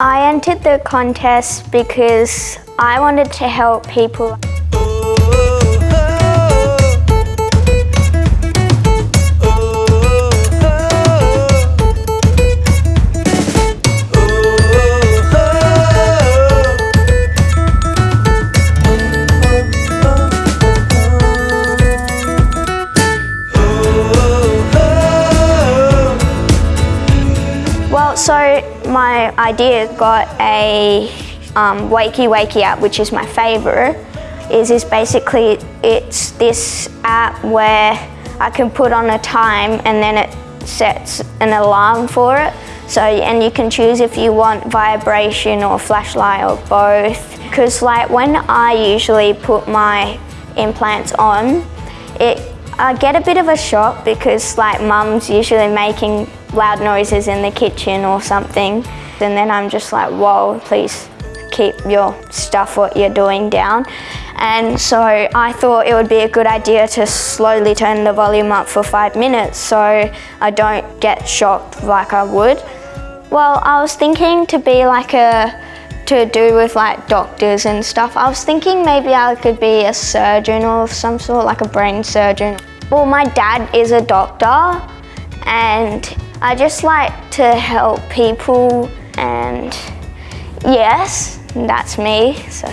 I entered the contest because I wanted to help people. Well, so my idea got a um, Wakey Wakey app, which is my favourite. Is is basically it's this app where I can put on a time and then it sets an alarm for it. So and you can choose if you want vibration or flashlight or both. Because like when I usually put my implants on, it I get a bit of a shock because like mum's usually making loud noises in the kitchen or something. And then I'm just like, whoa, please keep your stuff what you're doing down. And so I thought it would be a good idea to slowly turn the volume up for five minutes so I don't get shocked like I would. Well, I was thinking to be like a to do with like doctors and stuff. I was thinking maybe I could be a surgeon of some sort, like a brain surgeon. Well, my dad is a doctor and I just like to help people and yes, that's me, so.